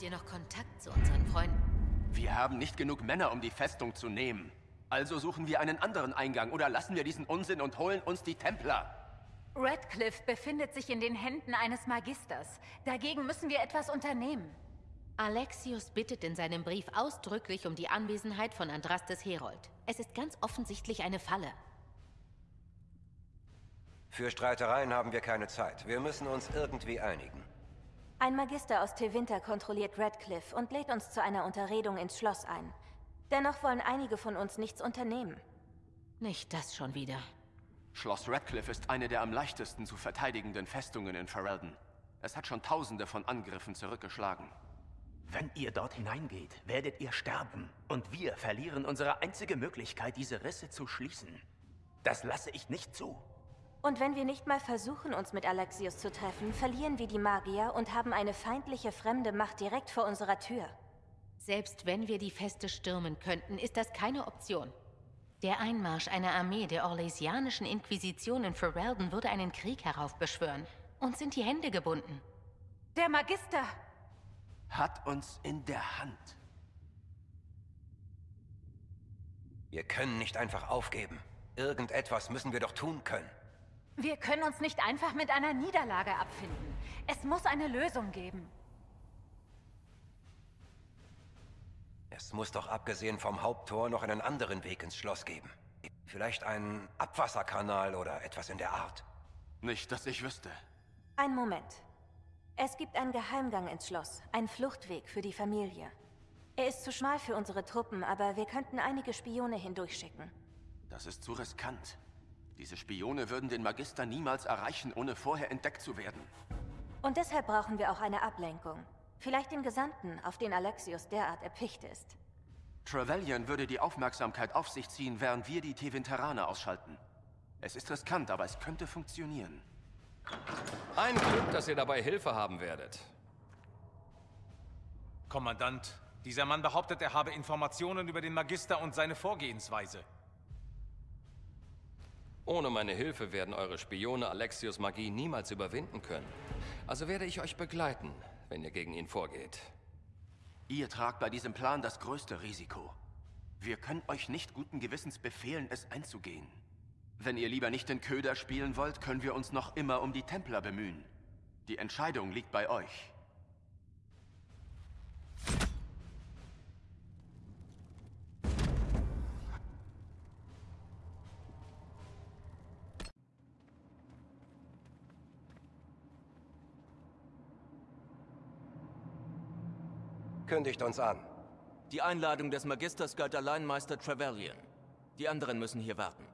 Habt ihr noch Kontakt zu unseren Freunden? Wir haben nicht genug Männer, um die Festung zu nehmen. Also suchen wir einen anderen Eingang oder lassen wir diesen Unsinn und holen uns die Templer. Redcliffe befindet sich in den Händen eines Magisters. Dagegen müssen wir etwas unternehmen. Alexius bittet in seinem Brief ausdrücklich um die Anwesenheit von Andrastes Herold. Es ist ganz offensichtlich eine Falle. Für Streitereien haben wir keine Zeit. Wir müssen uns irgendwie einigen. Ein Magister aus Tevinter kontrolliert Redcliffe und lädt uns zu einer Unterredung ins Schloss ein. Dennoch wollen einige von uns nichts unternehmen. Nicht das schon wieder. Schloss Radcliffe ist eine der am leichtesten zu verteidigenden Festungen in Ferelden. Es hat schon tausende von Angriffen zurückgeschlagen. Wenn ihr dort hineingeht, werdet ihr sterben. Und wir verlieren unsere einzige Möglichkeit, diese Risse zu schließen. Das lasse ich nicht zu. Und wenn wir nicht mal versuchen, uns mit Alexius zu treffen, verlieren wir die Magier und haben eine feindliche fremde Macht direkt vor unserer Tür. Selbst wenn wir die Feste stürmen könnten, ist das keine Option. Der Einmarsch einer Armee der Orlesianischen Inquisition in Ferelden würde einen Krieg heraufbeschwören. Uns sind die Hände gebunden. Der Magister! Hat uns in der Hand. Wir können nicht einfach aufgeben. Irgendetwas müssen wir doch tun können. Wir können uns nicht einfach mit einer Niederlage abfinden. Es muss eine Lösung geben. Es muss doch abgesehen vom Haupttor noch einen anderen Weg ins Schloss geben. Vielleicht einen Abwasserkanal oder etwas in der Art. Nicht, dass ich wüsste. Ein Moment. Es gibt einen Geheimgang ins Schloss, einen Fluchtweg für die Familie. Er ist zu schmal für unsere Truppen, aber wir könnten einige Spione hindurchschicken. Das ist zu riskant. Diese Spione würden den Magister niemals erreichen, ohne vorher entdeckt zu werden. Und deshalb brauchen wir auch eine Ablenkung. Vielleicht den Gesandten, auf den Alexius derart erpicht ist. Trevelyan würde die Aufmerksamkeit auf sich ziehen, während wir die Tevinteraner ausschalten. Es ist riskant, aber es könnte funktionieren. Ein Glück, dass ihr dabei Hilfe haben werdet. Kommandant, dieser Mann behauptet, er habe Informationen über den Magister und seine Vorgehensweise. Ohne meine Hilfe werden eure Spione Alexios Magie niemals überwinden können. Also werde ich euch begleiten, wenn ihr gegen ihn vorgeht. Ihr tragt bei diesem Plan das größte Risiko. Wir können euch nicht guten Gewissens befehlen, es einzugehen. Wenn ihr lieber nicht den Köder spielen wollt, können wir uns noch immer um die Templer bemühen. Die Entscheidung liegt bei euch. Kündigt uns an. Die Einladung des Magisters galt allein Meister Trevelyan. Die anderen müssen hier warten.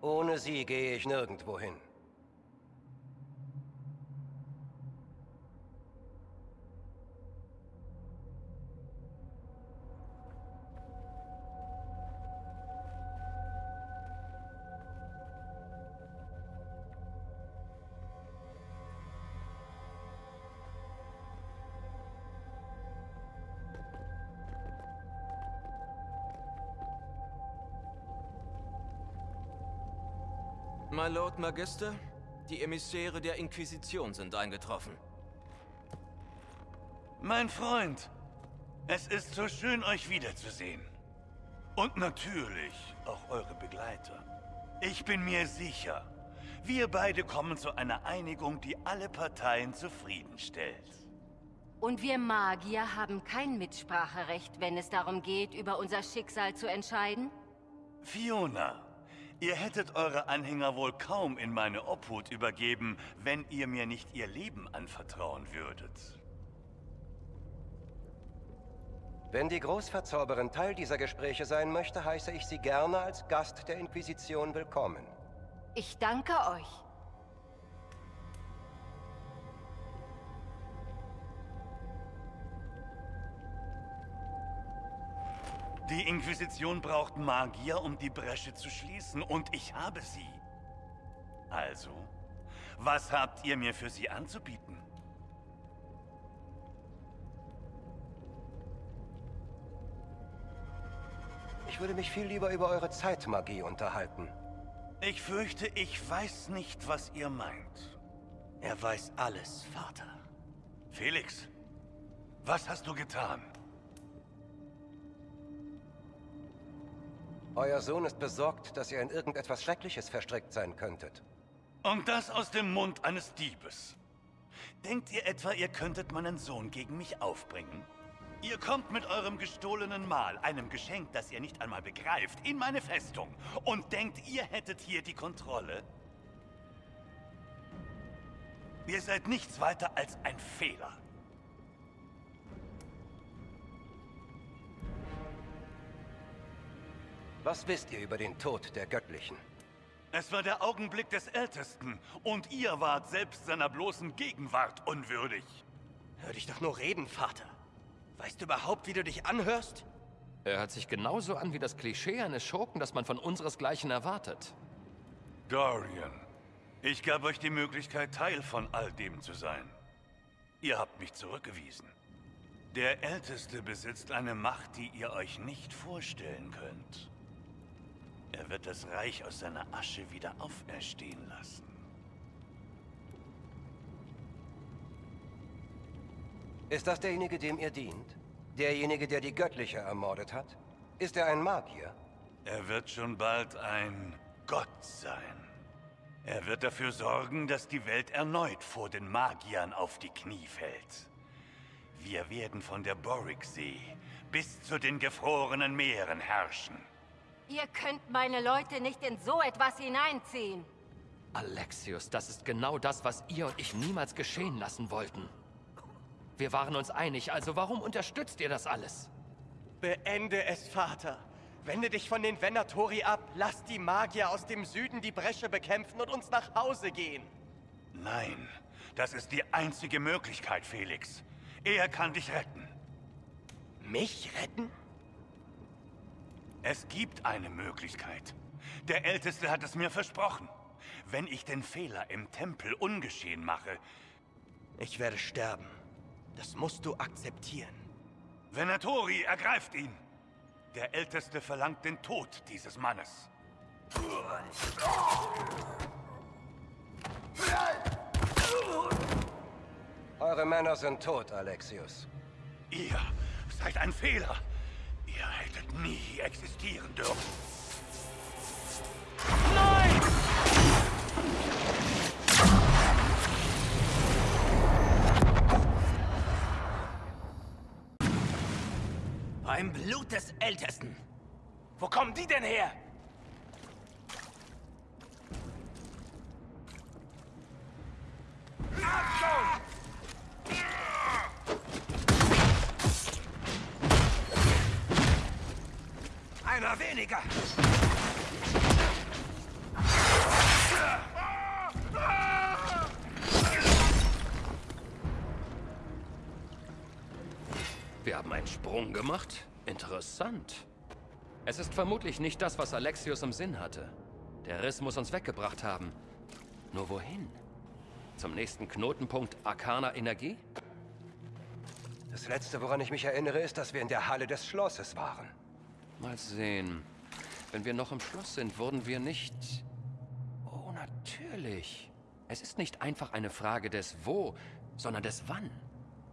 Ohne sie gehe ich nirgendwo hin. My Lord Magister, die Emissäre der Inquisition sind eingetroffen. Mein Freund, es ist so schön, euch wiederzusehen. Und natürlich auch eure Begleiter. Ich bin mir sicher, wir beide kommen zu einer Einigung, die alle Parteien zufriedenstellt. Und wir Magier haben kein Mitspracherecht, wenn es darum geht, über unser Schicksal zu entscheiden? Fiona, Ihr hättet eure Anhänger wohl kaum in meine Obhut übergeben, wenn ihr mir nicht ihr Leben anvertrauen würdet. Wenn die Großverzauberin Teil dieser Gespräche sein möchte, heiße ich sie gerne als Gast der Inquisition willkommen. Ich danke euch. Die Inquisition braucht Magier, um die Bresche zu schließen, und ich habe sie. Also, was habt ihr mir für sie anzubieten? Ich würde mich viel lieber über eure Zeitmagie unterhalten. Ich fürchte, ich weiß nicht, was ihr meint. Er weiß alles, Vater. Felix, was hast du getan? Euer Sohn ist besorgt, dass ihr in irgendetwas Schreckliches verstrickt sein könntet. Und das aus dem Mund eines Diebes. Denkt ihr etwa, ihr könntet meinen Sohn gegen mich aufbringen? Ihr kommt mit eurem gestohlenen Mal, einem Geschenk, das ihr nicht einmal begreift, in meine Festung und denkt, ihr hättet hier die Kontrolle? Ihr seid nichts weiter als ein Fehler. Was wisst ihr über den Tod der Göttlichen? Es war der Augenblick des Ältesten und ihr wart selbst seiner bloßen Gegenwart unwürdig. Hör dich doch nur reden, Vater. Weißt du überhaupt, wie du dich anhörst? Er hört sich genauso an wie das Klischee eines Schurken, das man von unseresgleichen erwartet. Dorian, ich gab euch die Möglichkeit, Teil von all dem zu sein. Ihr habt mich zurückgewiesen. Der Älteste besitzt eine Macht, die ihr euch nicht vorstellen könnt. Er wird das Reich aus seiner Asche wieder auferstehen lassen. Ist das derjenige, dem ihr dient? Derjenige, der die Göttliche ermordet hat? Ist er ein Magier? Er wird schon bald ein Gott sein. Er wird dafür sorgen, dass die Welt erneut vor den Magiern auf die Knie fällt. Wir werden von der Boriksee bis zu den gefrorenen Meeren herrschen. Ihr könnt meine Leute nicht in so etwas hineinziehen. Alexius, das ist genau das, was ihr und ich niemals geschehen lassen wollten. Wir waren uns einig, also warum unterstützt ihr das alles? Beende es, Vater. Wende dich von den Venatori ab. Lass die Magier aus dem Süden die Bresche bekämpfen und uns nach Hause gehen. Nein, das ist die einzige Möglichkeit, Felix. Er kann dich retten. Mich retten? Es gibt eine Möglichkeit. Der Älteste hat es mir versprochen. Wenn ich den Fehler im Tempel ungeschehen mache... Ich werde sterben. Das musst du akzeptieren. Venatori, ergreift ihn! Der Älteste verlangt den Tod dieses Mannes. Eure Männer sind tot, Alexius. Ihr seid ein Fehler. Ihr hättet nie existieren dürfen. Nein! Beim Blut des Ältesten. Wo kommen die denn her? Achtung! Einer weniger! Wir haben einen Sprung gemacht? Interessant. Es ist vermutlich nicht das, was Alexius im Sinn hatte. Der Riss muss uns weggebracht haben. Nur wohin? Zum nächsten Knotenpunkt Arcana Energie? Das Letzte, woran ich mich erinnere, ist, dass wir in der Halle des Schlosses waren. Mal sehen. Wenn wir noch im Schloss sind, wurden wir nicht... Oh, natürlich. Es ist nicht einfach eine Frage des Wo, sondern des Wann.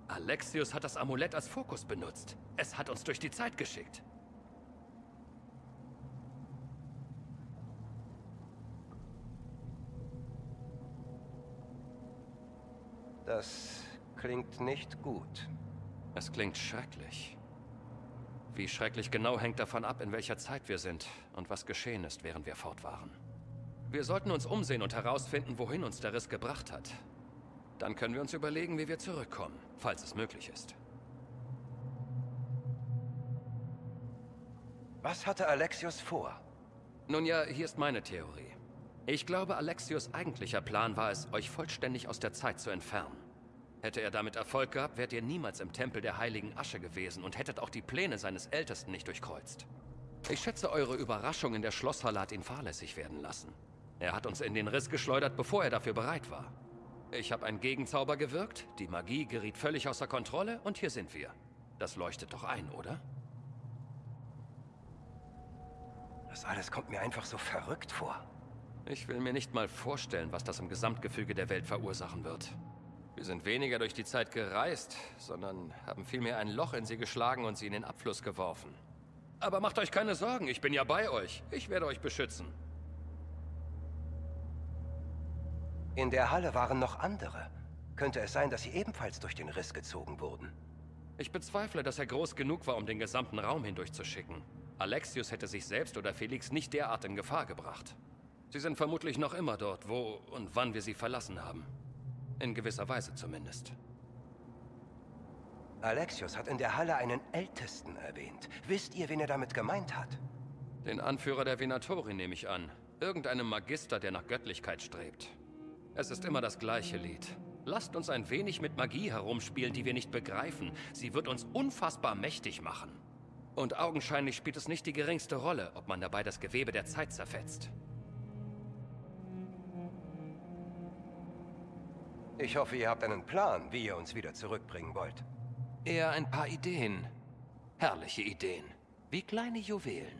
Alexius hat das Amulett als Fokus benutzt. Es hat uns durch die Zeit geschickt. Das klingt nicht gut. Es klingt schrecklich. Wie schrecklich genau hängt davon ab, in welcher Zeit wir sind und was geschehen ist, während wir fort waren. Wir sollten uns umsehen und herausfinden, wohin uns der Riss gebracht hat. Dann können wir uns überlegen, wie wir zurückkommen, falls es möglich ist. Was hatte Alexius vor? Nun ja, hier ist meine Theorie. Ich glaube, Alexius' eigentlicher Plan war es, euch vollständig aus der Zeit zu entfernen. Hätte er damit Erfolg gehabt, wärt ihr niemals im Tempel der heiligen Asche gewesen und hättet auch die Pläne seines Ältesten nicht durchkreuzt. Ich schätze, eure Überraschung in der Schlosshalle hat ihn fahrlässig werden lassen. Er hat uns in den Riss geschleudert, bevor er dafür bereit war. Ich habe einen Gegenzauber gewirkt, die Magie geriet völlig außer Kontrolle und hier sind wir. Das leuchtet doch ein, oder? Das alles kommt mir einfach so verrückt vor. Ich will mir nicht mal vorstellen, was das im Gesamtgefüge der Welt verursachen wird. Wir sind weniger durch die Zeit gereist, sondern haben vielmehr ein Loch in sie geschlagen und sie in den Abfluss geworfen. Aber macht euch keine Sorgen, ich bin ja bei euch. Ich werde euch beschützen. In der Halle waren noch andere. Könnte es sein, dass sie ebenfalls durch den Riss gezogen wurden? Ich bezweifle, dass er groß genug war, um den gesamten Raum hindurchzuschicken. Alexius hätte sich selbst oder Felix nicht derart in Gefahr gebracht. Sie sind vermutlich noch immer dort, wo und wann wir sie verlassen haben. In gewisser Weise zumindest. Alexios hat in der Halle einen Ältesten erwähnt. Wisst ihr, wen er damit gemeint hat? Den Anführer der Venatori nehme ich an. Irgendeinem Magister, der nach Göttlichkeit strebt. Es ist immer das gleiche Lied. Lasst uns ein wenig mit Magie herumspielen, die wir nicht begreifen. Sie wird uns unfassbar mächtig machen. Und augenscheinlich spielt es nicht die geringste Rolle, ob man dabei das Gewebe der Zeit zerfetzt. Ich hoffe, ihr habt einen Plan, wie ihr uns wieder zurückbringen wollt. Eher ein paar Ideen. Herrliche Ideen. Wie kleine Juwelen.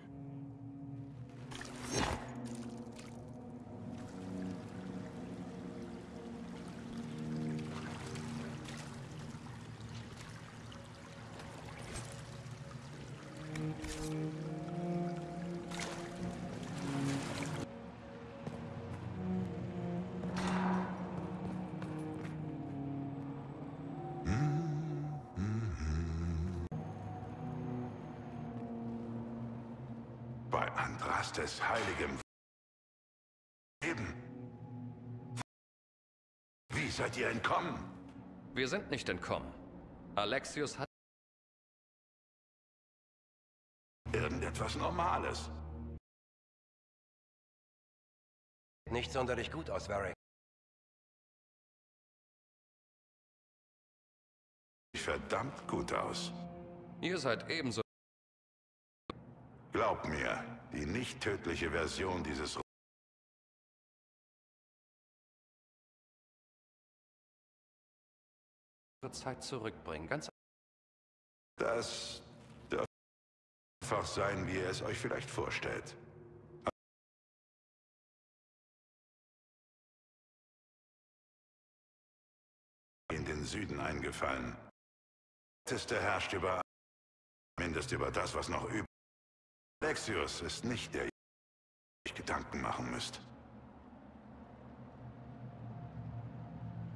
Bei Andrastes heiligem Leben. Wie seid ihr entkommen? Wir sind nicht entkommen. Alexius hat... Irgendetwas Normales. Nicht sonderlich gut aus, Varric. Verdammt gut aus. Ihr seid ebenso... Glaub mir, die nicht tödliche Version dieses Zeit zurückbringen. Ganz Das darf einfach sein, wie ihr es euch vielleicht vorstellt. In den Süden eingefallen. Der herrscht über mindestens über das, was noch übt. Alexios ist nicht der, ihr euch Gedanken machen müsst.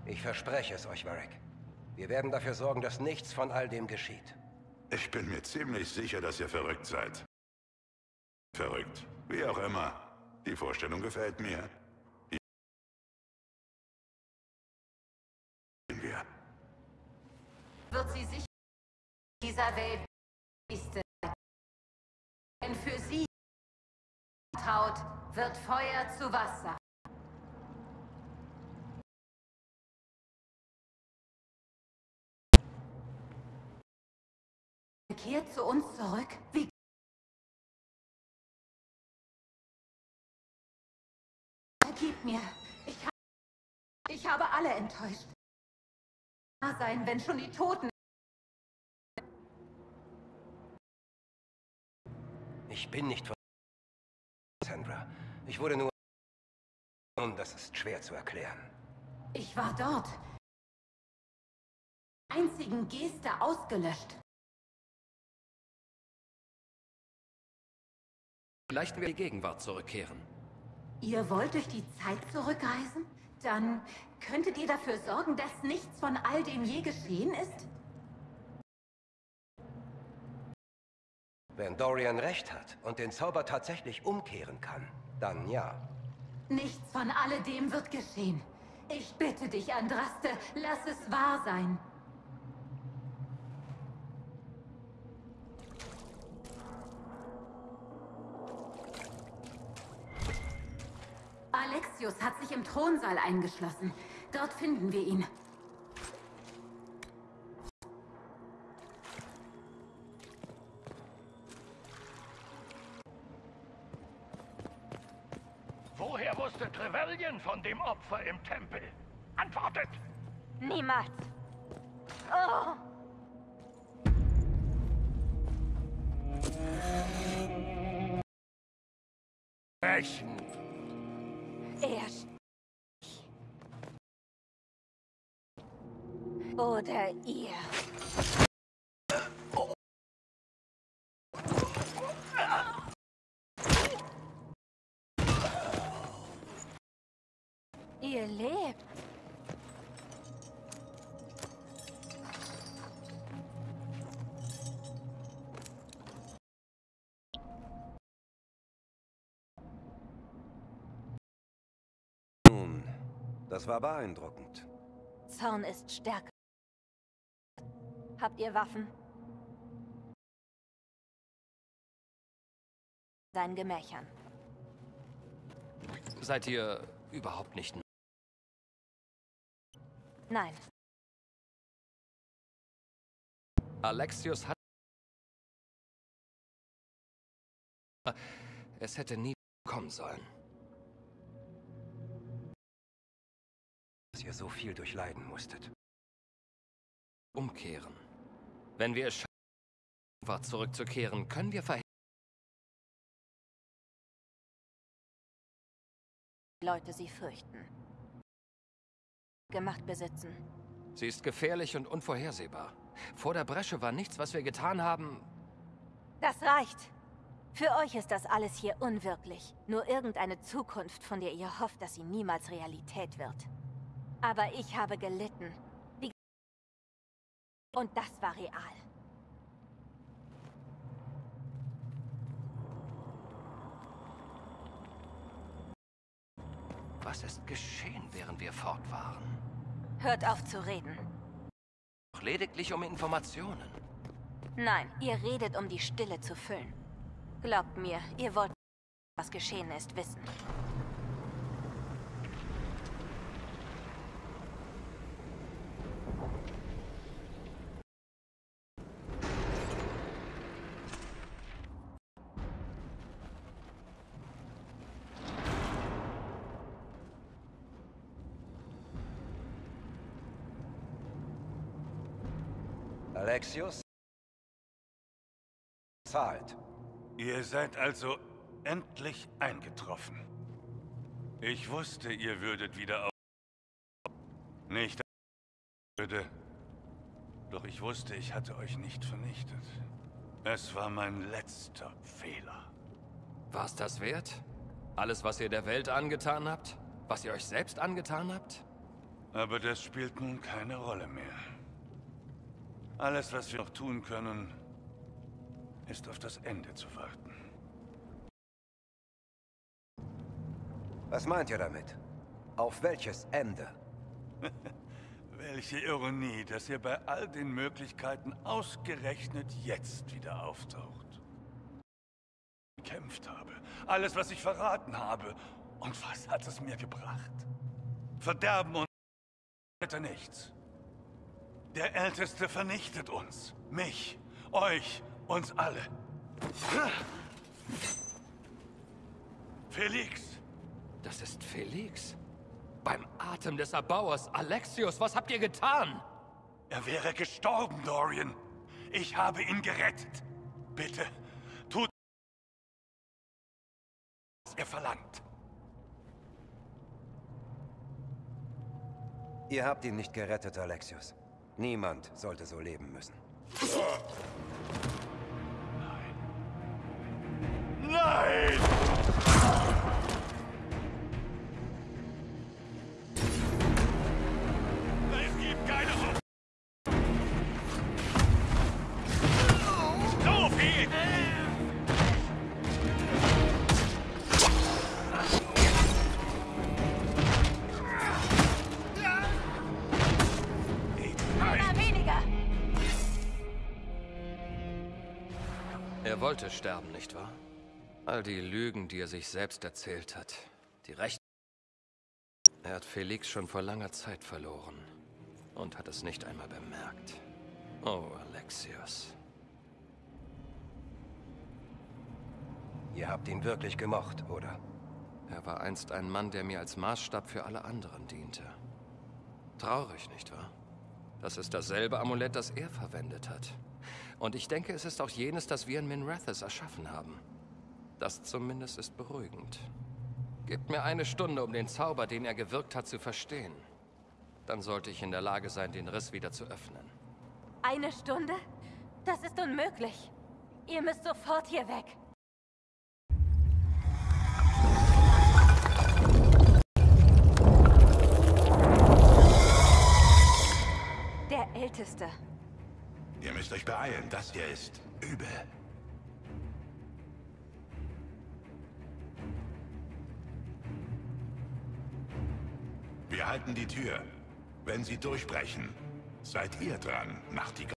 Ich verspreche es euch, Varric. Wir werden dafür sorgen, dass nichts von all dem geschieht. Ich bin mir ziemlich sicher, dass ihr verrückt seid. Verrückt. Wie auch immer. Die Vorstellung gefällt mir. Wird sie sich dieser Welt traut, wird Feuer zu Wasser. Kehrt zu uns zurück? Wie Vergib mir. Ich, ha ich habe alle enttäuscht. Sein, wenn schon die Toten. Ich bin nicht. Sandra. Ich wurde nur... Und das ist schwer zu erklären. Ich war dort. Einzigen Geste ausgelöscht. Vielleicht wir die Gegenwart zurückkehren. Ihr wollt durch die Zeit zurückreisen? Dann könntet ihr dafür sorgen, dass nichts von all dem je geschehen ist? Wenn Dorian recht hat und den Zauber tatsächlich umkehren kann, dann ja. Nichts von alledem wird geschehen. Ich bitte dich, Andraste, lass es wahr sein. Alexius hat sich im Thronsaal eingeschlossen. Dort finden wir ihn. im Tempel? Antwortet! Niemals. Oh. Brechen. Erst. Oder ihr. Das war beeindruckend. Zorn ist stärker. Habt ihr Waffen? Seinen Gemächern. Seid ihr überhaupt nicht... Nein. Alexius hat... Es hätte nie kommen sollen. Dass ihr so viel durchleiden musstet. Umkehren. Wenn wir es schaffen, war zurückzukehren, können wir verhindern, Leute sie fürchten. Gemacht besitzen. Sie ist gefährlich und unvorhersehbar. Vor der Bresche war nichts, was wir getan haben. Das reicht. Für euch ist das alles hier unwirklich. Nur irgendeine Zukunft, von der ihr hofft, dass sie niemals Realität wird. Aber ich habe gelitten. Die Und das war real. Was ist geschehen, während wir fort waren? Hört auf zu reden. Doch lediglich um Informationen. Nein, ihr redet, um die Stille zu füllen. Glaubt mir, ihr wollt, was geschehen ist, wissen. Alexius? Zahlt. Ihr seid also endlich eingetroffen. Ich wusste, ihr würdet wieder auf... Nicht würde. Doch ich wusste, ich hatte euch nicht vernichtet. Es war mein letzter Fehler. War es das wert? Alles, was ihr der Welt angetan habt? Was ihr euch selbst angetan habt? Aber das spielt nun keine Rolle mehr. Alles, was wir noch tun können, ist auf das Ende zu warten. Was meint ihr damit? Auf welches Ende? Welche Ironie, dass ihr bei all den Möglichkeiten ausgerechnet jetzt wieder auftaucht. Ich gekämpft habe, alles, was ich verraten habe. Und was hat es mir gebracht? Verderben und weiter nichts. Der Älteste vernichtet uns. Mich, euch, uns alle. Felix! Das ist Felix? Beim Atem des Erbauers. Alexius, was habt ihr getan? Er wäre gestorben, Dorian. Ich habe ihn gerettet. Bitte, tut, was er verlangt. Ihr habt ihn nicht gerettet, Alexius. Niemand sollte so leben müssen. Nein! Es wollte sterben, nicht wahr? All die Lügen, die er sich selbst erzählt hat. Die Rechte. Er hat Felix schon vor langer Zeit verloren. Und hat es nicht einmal bemerkt. Oh, Alexius. Ihr habt ihn wirklich gemocht, oder? Er war einst ein Mann, der mir als Maßstab für alle anderen diente. Traurig, nicht wahr? Das ist dasselbe Amulett, das er verwendet hat. Und ich denke, es ist auch jenes, das wir in Minrathis erschaffen haben. Das zumindest ist beruhigend. Gebt mir eine Stunde, um den Zauber, den er gewirkt hat, zu verstehen. Dann sollte ich in der Lage sein, den Riss wieder zu öffnen. Eine Stunde? Das ist unmöglich. Ihr müsst sofort hier weg. Der Älteste. Ihr müsst euch beeilen, das hier ist übel. Wir halten die Tür. Wenn sie durchbrechen, seid ihr dran, Nachtigall.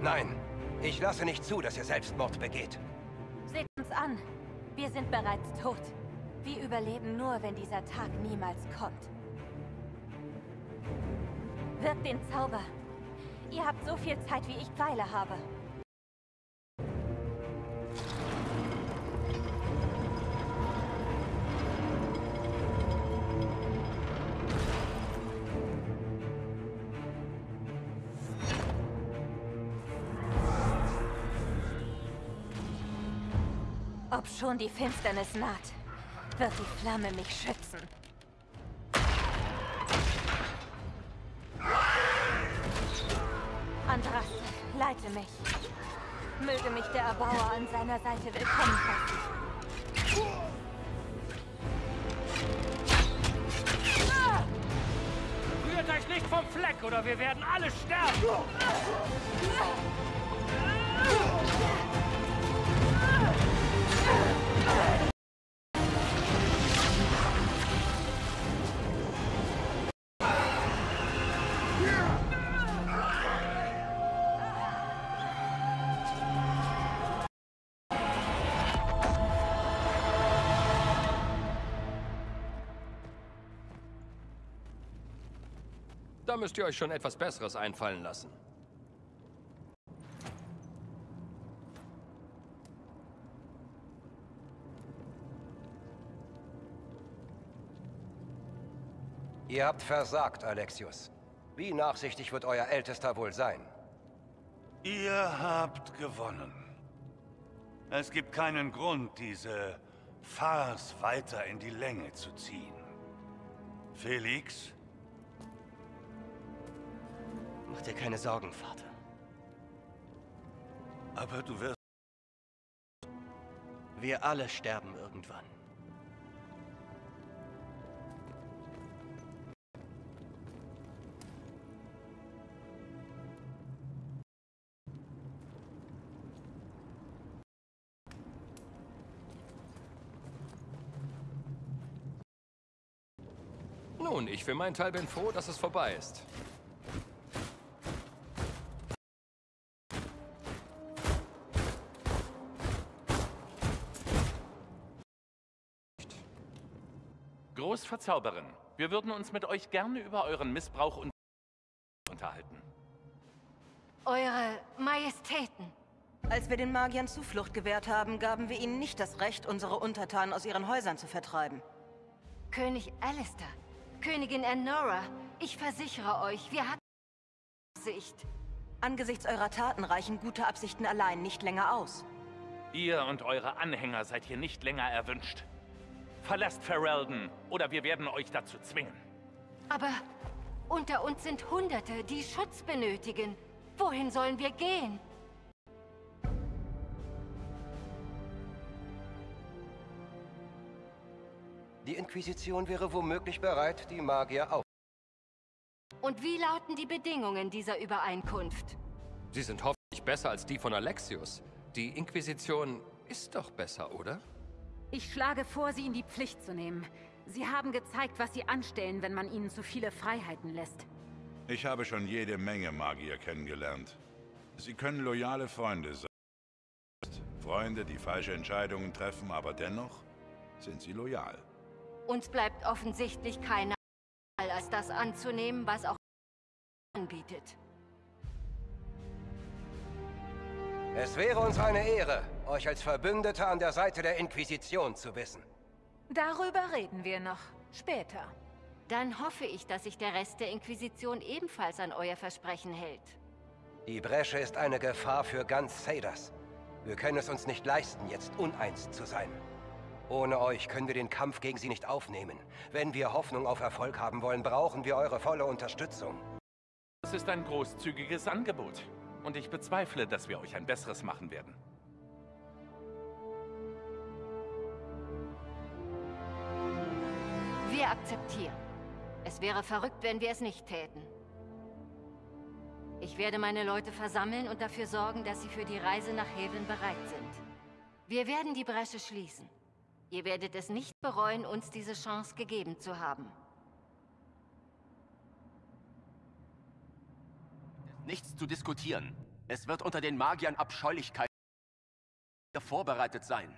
Nein, ich lasse nicht zu, dass ihr Selbstmord begeht. Seht uns an. Wir sind bereits tot. Wir überleben nur, wenn dieser Tag niemals kommt. Wirkt den Zauber. Ihr habt so viel Zeit, wie ich Pfeile habe. Ob schon die Finsternis naht, wird die Flamme mich schützen. Andraste, leite mich. Möge mich der Erbauer an seiner Seite willkommen heißen. Rührt euch nicht vom Fleck oder wir werden alle sterben! Müsst ihr euch schon etwas Besseres einfallen lassen. Ihr habt versagt, Alexius. Wie nachsichtig wird euer Ältester wohl sein? Ihr habt gewonnen. Es gibt keinen Grund, diese Farce weiter in die Länge zu ziehen. Felix? Mach dir keine Sorgen, Vater. Aber du wirst... Wir alle sterben irgendwann. Nun, ich für meinen Teil bin froh, dass es vorbei ist. Großverzauberin, wir würden uns mit euch gerne über euren Missbrauch und unterhalten. Eure Majestäten. Als wir den Magiern Zuflucht gewährt haben, gaben wir ihnen nicht das Recht, unsere Untertanen aus ihren Häusern zu vertreiben. König Alistair, Königin Enora, ich versichere euch, wir hatten Absicht. Angesichts eurer Taten reichen gute Absichten allein nicht länger aus. Ihr und eure Anhänger seid hier nicht länger erwünscht. Verlasst Ferelden, oder wir werden euch dazu zwingen. Aber unter uns sind Hunderte, die Schutz benötigen. Wohin sollen wir gehen? Die Inquisition wäre womöglich bereit, die Magier auf. Und wie lauten die Bedingungen dieser Übereinkunft? Sie sind hoffentlich besser als die von Alexius. Die Inquisition ist doch besser, oder? Ich schlage vor, sie in die Pflicht zu nehmen. Sie haben gezeigt, was sie anstellen, wenn man ihnen zu viele Freiheiten lässt. Ich habe schon jede Menge Magier kennengelernt. Sie können loyale Freunde sein. Freunde, die falsche Entscheidungen treffen, aber dennoch sind sie loyal. Uns bleibt offensichtlich keine Wahl, als das anzunehmen, was auch anbietet. Es wäre uns eine Ehre, euch als Verbündete an der Seite der Inquisition zu wissen. Darüber reden wir noch. Später. Dann hoffe ich, dass sich der Rest der Inquisition ebenfalls an euer Versprechen hält. Die Bresche ist eine Gefahr für ganz Cedars. Wir können es uns nicht leisten, jetzt uneins zu sein. Ohne euch können wir den Kampf gegen sie nicht aufnehmen. Wenn wir Hoffnung auf Erfolg haben wollen, brauchen wir eure volle Unterstützung. Das ist ein großzügiges Angebot. Und ich bezweifle, dass wir euch ein besseres machen werden. Wir akzeptieren. Es wäre verrückt, wenn wir es nicht täten. Ich werde meine Leute versammeln und dafür sorgen, dass sie für die Reise nach Haven bereit sind. Wir werden die Bresche schließen. Ihr werdet es nicht bereuen, uns diese Chance gegeben zu haben. Nichts zu diskutieren. Es wird unter den Magiern Abscheulichkeit vorbereitet sein.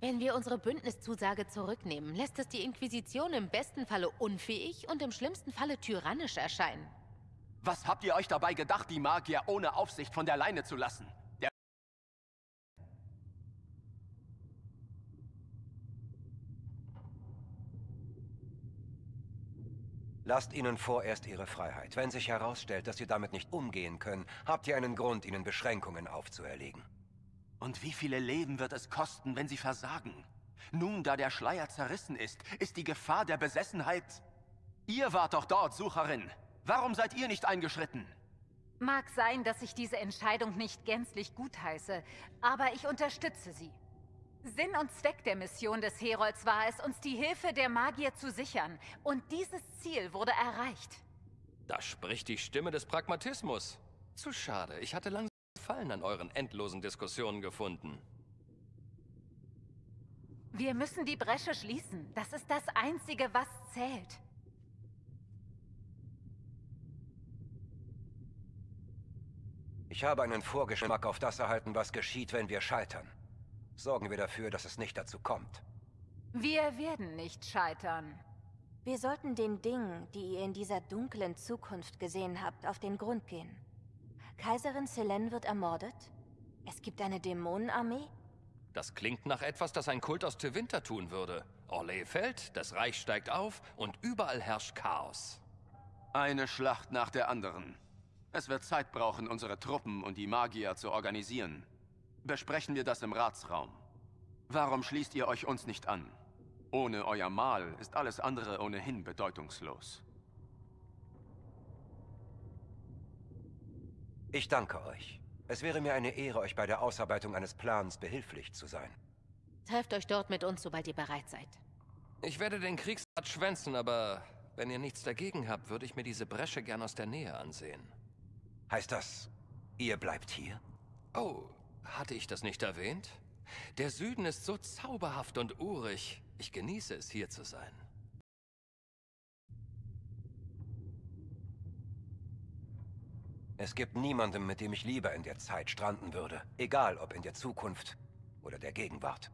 Wenn wir unsere Bündniszusage zurücknehmen, lässt es die Inquisition im besten Falle unfähig und im schlimmsten Falle tyrannisch erscheinen. Was habt ihr euch dabei gedacht, die Magier ohne Aufsicht von der Leine zu lassen? Der Lasst ihnen vorerst ihre Freiheit. Wenn sich herausstellt, dass sie damit nicht umgehen können, habt ihr einen Grund, ihnen Beschränkungen aufzuerlegen. Und wie viele Leben wird es kosten, wenn sie versagen? Nun, da der Schleier zerrissen ist, ist die Gefahr der Besessenheit... Ihr wart doch dort, Sucherin. Warum seid ihr nicht eingeschritten? Mag sein, dass ich diese Entscheidung nicht gänzlich gutheiße, aber ich unterstütze sie. Sinn und Zweck der Mission des Herolds war es, uns die Hilfe der Magier zu sichern. Und dieses Ziel wurde erreicht. Da spricht die Stimme des Pragmatismus. Zu schade, ich hatte langsam Gefallen an euren endlosen Diskussionen gefunden. Wir müssen die Bresche schließen. Das ist das Einzige, was zählt. Ich habe einen Vorgeschmack auf das erhalten, was geschieht, wenn wir scheitern. Sorgen wir dafür, dass es nicht dazu kommt. Wir werden nicht scheitern. Wir sollten den Dingen, die ihr in dieser dunklen Zukunft gesehen habt, auf den Grund gehen. Kaiserin Selene wird ermordet? Es gibt eine Dämonenarmee? Das klingt nach etwas, das ein Kult aus Tevinter tun würde. Orlais fällt, das Reich steigt auf und überall herrscht Chaos. Eine Schlacht nach der anderen. Es wird Zeit brauchen, unsere Truppen und die Magier zu organisieren. Besprechen wir das im Ratsraum. Warum schließt ihr euch uns nicht an? Ohne euer Mahl ist alles andere ohnehin bedeutungslos. Ich danke euch. Es wäre mir eine Ehre, euch bei der Ausarbeitung eines Plans behilflich zu sein. Trefft euch dort mit uns, sobald ihr bereit seid. Ich werde den Kriegsrat schwänzen, aber wenn ihr nichts dagegen habt, würde ich mir diese Bresche gern aus der Nähe ansehen. Heißt das, ihr bleibt hier? Oh, hatte ich das nicht erwähnt? Der Süden ist so zauberhaft und urig. Ich genieße es, hier zu sein. Es gibt niemanden, mit dem ich lieber in der Zeit stranden würde. Egal, ob in der Zukunft oder der Gegenwart.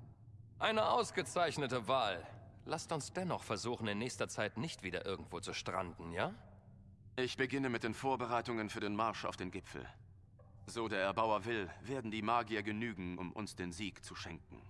Eine ausgezeichnete Wahl. Lasst uns dennoch versuchen, in nächster Zeit nicht wieder irgendwo zu stranden, ja? Ich beginne mit den Vorbereitungen für den Marsch auf den Gipfel. So der Erbauer will, werden die Magier genügen, um uns den Sieg zu schenken.